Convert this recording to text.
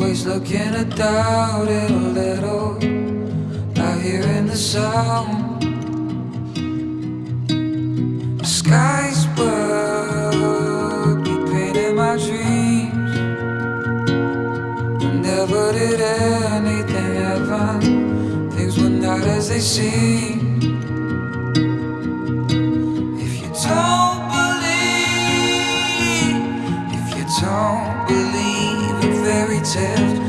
begin to doubt it a little. Not hearing the sound. The skies were painting my dreams. Never did anything happen. Things were not as they seem. don't believe in fairy tales